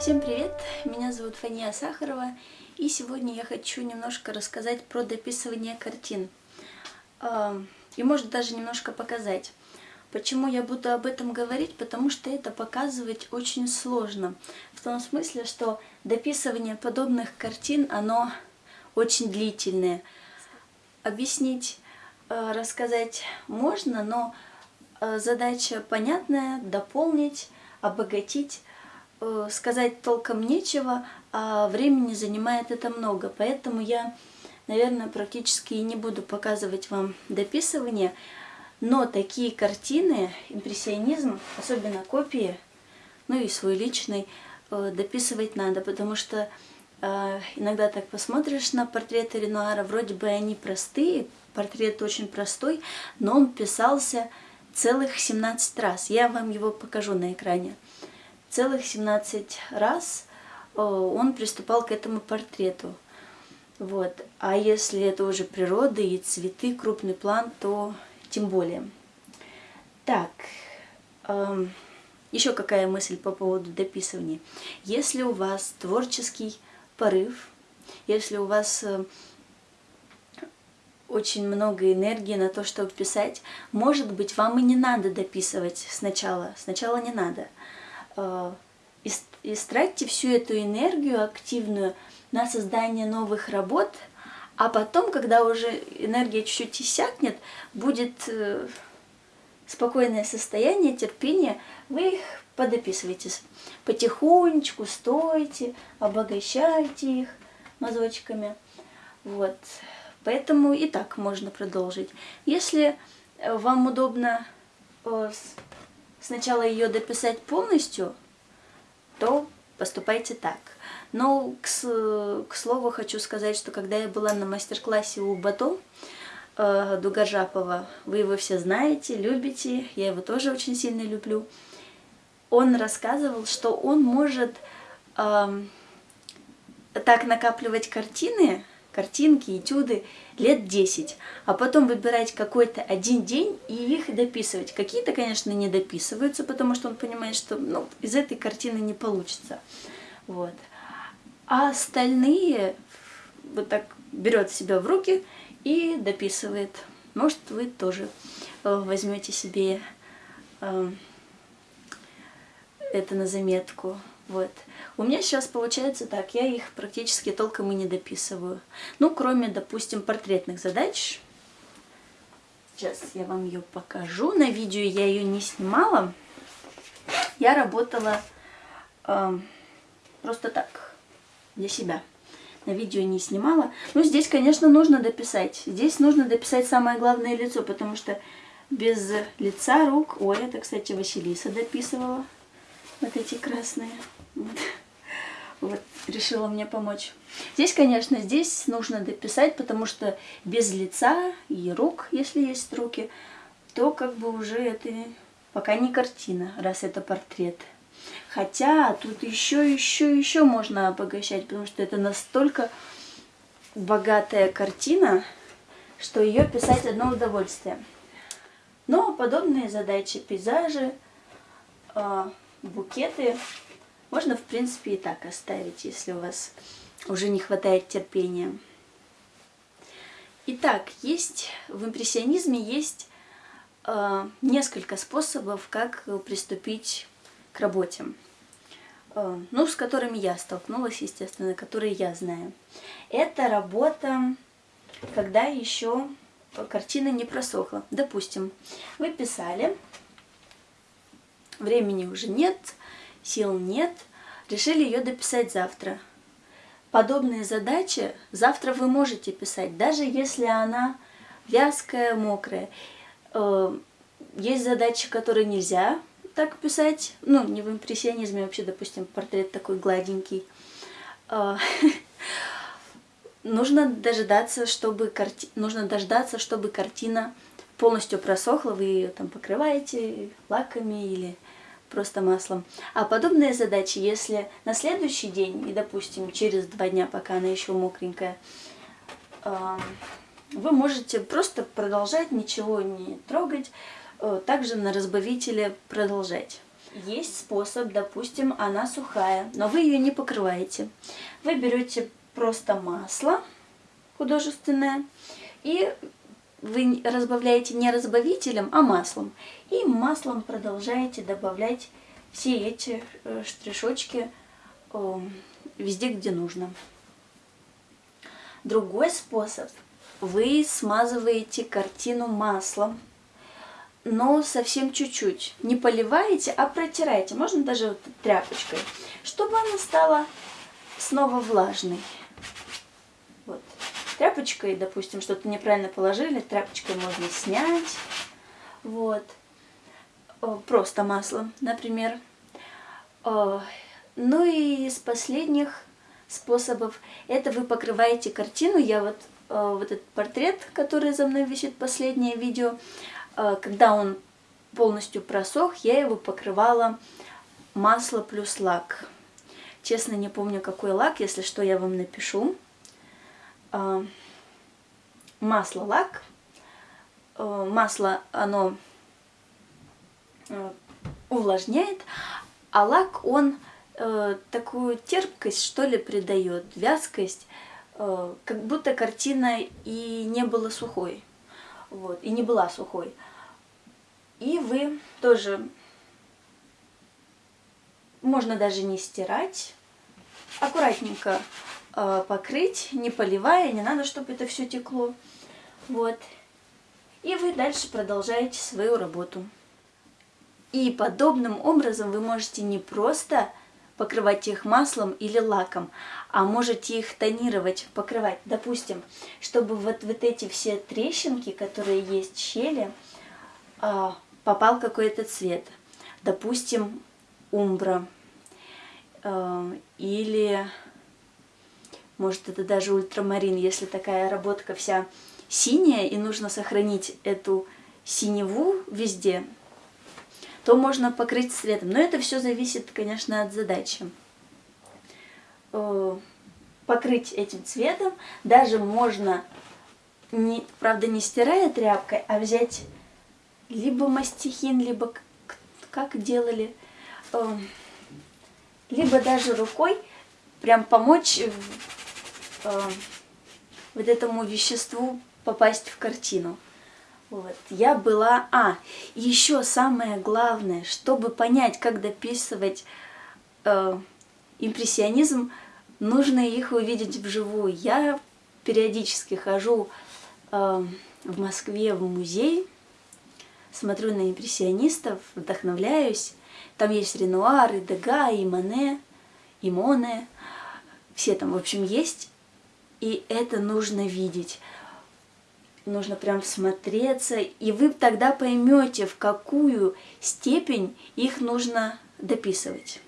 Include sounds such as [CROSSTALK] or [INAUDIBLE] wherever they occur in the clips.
Всем привет! Меня зовут Фания Сахарова, и сегодня я хочу немножко рассказать про дописывание картин. И может даже немножко показать. Почему я буду об этом говорить? Потому что это показывать очень сложно. В том смысле, что дописывание подобных картин, оно очень длительное. Объяснить, э, рассказать можно, но э, задача понятная, дополнить, обогатить – сказать толком нечего, а времени занимает это много. Поэтому я, наверное, практически и не буду показывать вам дописывание. Но такие картины, импрессионизм, особенно копии, ну и свой личный, э, дописывать надо, потому что э, иногда так посмотришь на портреты Ренуара, вроде бы они простые, портрет очень простой, но он писался целых 17 раз. Я вам его покажу на экране целых 17 раз э, он приступал к этому портрету. Вот. А если это уже природа и цветы, крупный план, то тем более. Так, эм, еще какая мысль по поводу дописывания. Если у вас творческий порыв, если у вас э, очень много энергии на то, чтобы писать, может быть, вам и не надо дописывать сначала. Сначала не надо. Истратьте всю эту энергию активную на создание новых работ, а потом, когда уже энергия чуть-чуть иссякнет, будет э, спокойное состояние, терпение, вы их подописываете потихонечку, стойте, обогащайте их мазочками. Вот. Поэтому и так можно продолжить. Если э, вам удобно сначала ее дописать полностью, то поступайте так. Но, к, к слову, хочу сказать, что когда я была на мастер-классе у Бато э, Дугажапова, вы его все знаете, любите, я его тоже очень сильно люблю, он рассказывал, что он может э, так накапливать картины, картинки, этюды лет 10, а потом выбирать какой-то один день и их дописывать. Какие-то, конечно, не дописываются, потому что он понимает, что ну, из этой картины не получится. Вот. А остальные вот так берет себя в руки и дописывает. Может, вы тоже э, возьмете себе э, это на заметку. Вот. У меня сейчас получается так, я их практически толком и не дописываю. Ну, кроме, допустим, портретных задач. Сейчас я вам ее покажу. На видео я ее не снимала. Я работала э, просто так, для себя. На видео не снимала. Ну, здесь, конечно, нужно дописать. Здесь нужно дописать самое главное лицо, потому что без лица, рук... Ой, это, кстати, Василиса дописывала. Вот эти красные. Вот. вот, решила мне помочь. Здесь, конечно, здесь нужно дописать, потому что без лица и рук, если есть руки, то как бы уже это пока не картина, раз это портрет. Хотя тут еще, еще, еще можно обогащать, потому что это настолько богатая картина, что ее писать одно удовольствие. Но подобные задачи, пейзажи, а, букеты можно, в принципе, и так оставить, если у вас уже не хватает терпения. Итак, есть в импрессионизме есть э, несколько способов, как приступить к работе. Э, ну, с которыми я столкнулась, естественно, которые я знаю. Это работа, когда еще картина не просохла. Допустим, вы писали, времени уже нет, сил нет, решили ее дописать завтра. Подобные задачи завтра вы можете писать, даже если она вязкая, мокрая. Э, есть задачи, которые нельзя так писать, ну, не в импрессионизме, вообще, допустим, портрет такой гладенький. Э, [LAUGHS] нужно дождаться, чтобы карти... нужно дождаться, чтобы картина полностью просохла, вы ее там покрываете лаками или просто маслом. А подобные задачи, если на следующий день, и, допустим, через два дня, пока она еще мокренькая, вы можете просто продолжать, ничего не трогать, э, также на разбавителе продолжать. есть способ, допустим, она сухая, но вы ее не покрываете. Вы берете просто масло художественное и вы разбавляете не разбавителем, а маслом. И маслом продолжаете добавлять все эти э, штришочки везде, где нужно. Другой способ. Вы смазываете картину маслом, но совсем чуть-чуть. Не поливаете, а протираете. Можно даже вот тряпочкой, чтобы она стала снова влажной. Тряпочкой, допустим, что-то неправильно положили, тряпочкой можно снять. Вот. Просто маслом, например. Ну и из последних способов, это вы покрываете картину. Я вот, вот этот портрет, который за мной висит, последнее видео, когда он полностью просох, я его покрывала масло плюс лак. Честно, не помню, какой лак, если что, я вам напишу. А, масло-лак. А, масло, оно а, увлажняет, а лак, он такую терпкость, что ли, придает, вязкость, как будто картина и не была сухой. Вот, и не была сухой. И вы тоже, можно даже не стирать, аккуратненько э, покрыть, не поливая, не надо, чтобы это все текло. Вот. И вы дальше продолжаете свою работу. И подобным образом вы можете не просто покрывать их маслом или лаком, а можете их тонировать, покрывать. Допустим, чтобы вот, вот эти все трещинки, которые есть, щели, э, попал какой-то цвет. Допустим, умбра. Э, или, может, это даже ультрамарин, если такая работка вся синяя, и нужно сохранить эту синеву везде, то можно покрыть цветом. Но это все зависит, конечно, от задачи. Э, покрыть этим цветом даже можно, не, правда, не стирая тряпкой, а взять либо мастихин, либо как делали, эм, либо даже рукой прям помочь эм, вот этому веществу попасть в картину. Вот. Я была... А, еще самое главное, чтобы понять, как дописывать э, импрессионизм, нужно их увидеть вживую. Я периодически хожу э, в Москве в музей, смотрю на импрессионистов, вдохновляюсь. Там есть Ренуар, и Дега, и Мане, и Моне. Все там, в общем, есть. И это нужно видеть. Нужно прям всмотреться, и вы тогда поймете, в какую степень их нужно дописывать.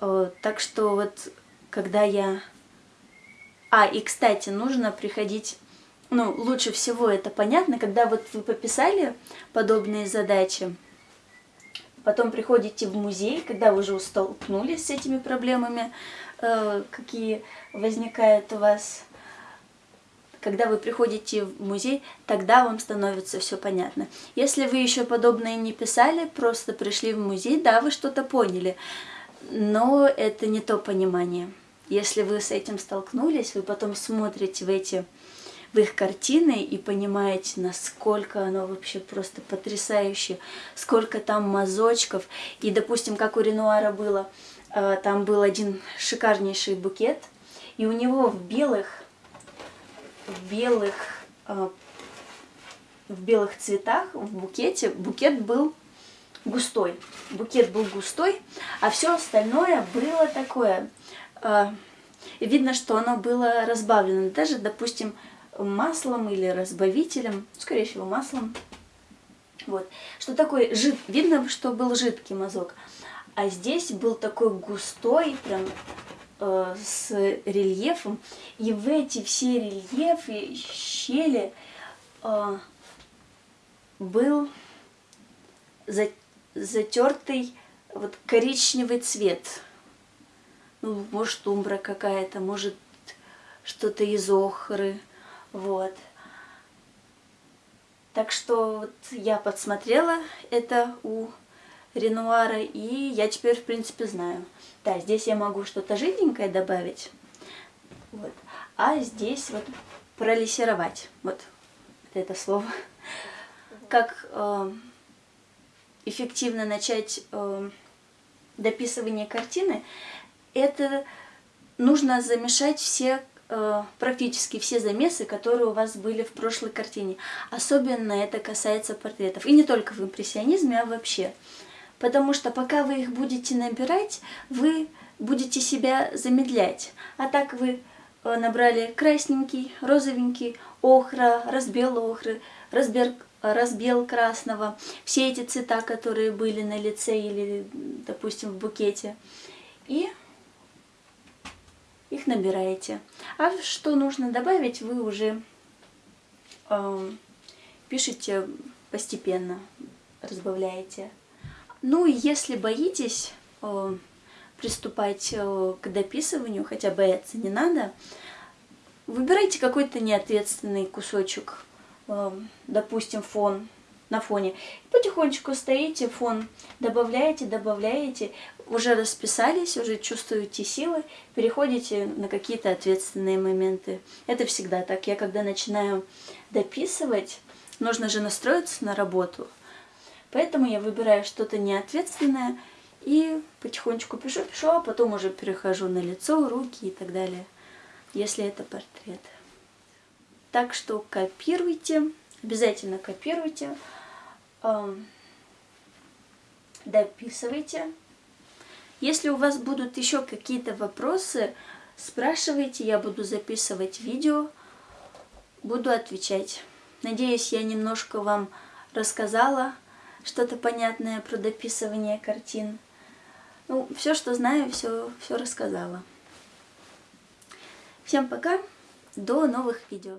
Э, так что вот, когда я... А, и, кстати, нужно приходить ну, лучше всего это понятно, когда вот вы пописали подобные задачи, потом приходите в музей, когда вы уже столкнулись с этими проблемами, какие возникают у вас, когда вы приходите в музей, тогда вам становится все понятно. Если вы еще подобное не писали, просто пришли в музей, да, вы что-то поняли, но это не то понимание. Если вы с этим столкнулись, вы потом смотрите в эти в их картины и понимаете, насколько оно вообще просто потрясающе, сколько там мазочков. И, допустим, как у Ренуара было, э, там был один шикарнейший букет, и у него в белых, в белых, э, в белых цветах, в букете, букет был густой. Букет был густой, а все остальное было такое... Э, видно, что оно было разбавлено. Даже, допустим, маслом или разбавителем, скорее всего маслом. Вот. Что такое жид... Видно, что был жидкий мазок. А здесь был такой густой, прям э, с рельефом. И в эти все рельефы, щели э, был за... затертый вот коричневый цвет. Ну, может, умбра какая-то, может, что-то из охры. Вот. Так что вот я подсмотрела это у Ренуара, и я теперь, в принципе, знаю. Да, здесь я могу что-то жиденькое добавить, вот. а здесь вот пролессировать, вот это слово, как э, эффективно начать э, дописывание картины, это нужно замешать все Э, практически все замесы, которые у вас были в прошлой картине. Особенно это касается портретов. И не только в импрессионизме, а вообще. Потому что пока вы их будете набирать, вы будете себя замедлять. А так вы э, набрали красненький, розовенький, охра, разбел охры, разбер, разбел красного, все эти цвета, которые были на лице или, допустим, в букете. И их набираете. А что нужно добавить, вы уже э, пишете постепенно, разбавляете. Ну и если боитесь э, приступать э, к дописыванию, хотя бояться не надо, выбирайте какой-то неответственный кусочек, э, допустим, фон на фоне. Потихонечку стоите, фон добавляете, добавляете, уже расписались, уже чувствуете силы, переходите на какие-то ответственные моменты. Это всегда так. Я когда начинаю дописывать, нужно же настроиться на работу. Поэтому я выбираю что-то неответственное и потихонечку пишу, пишу, а потом уже перехожу на лицо, руки и так далее, если это портрет. Так что копируйте, обязательно копируйте дописывайте. Если у вас будут еще какие-то вопросы, спрашивайте, я буду записывать видео, буду отвечать. Надеюсь, я немножко вам рассказала что-то понятное про дописывание картин. Ну, все, что знаю, все, все рассказала. Всем пока, до новых видео.